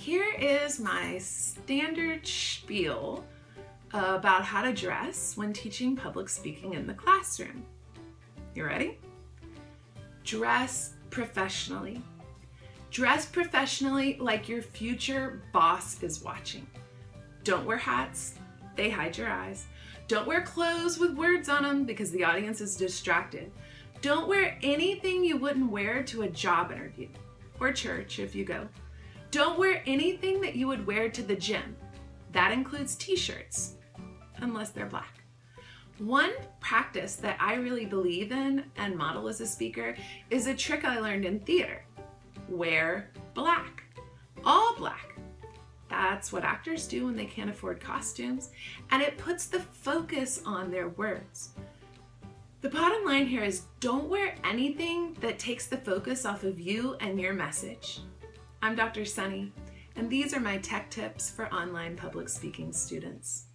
Here is my standard spiel about how to dress when teaching public speaking in the classroom. You ready? Dress professionally. Dress professionally like your future boss is watching. Don't wear hats, they hide your eyes. Don't wear clothes with words on them because the audience is distracted. Don't wear anything you wouldn't wear to a job interview or church if you go. Don't wear anything that you would wear to the gym. That includes t-shirts, unless they're black. One practice that I really believe in and model as a speaker is a trick I learned in theater. Wear black, all black. That's what actors do when they can't afford costumes, and it puts the focus on their words. The bottom line here is don't wear anything that takes the focus off of you and your message. I'm Dr. Sunny, and these are my tech tips for online public speaking students.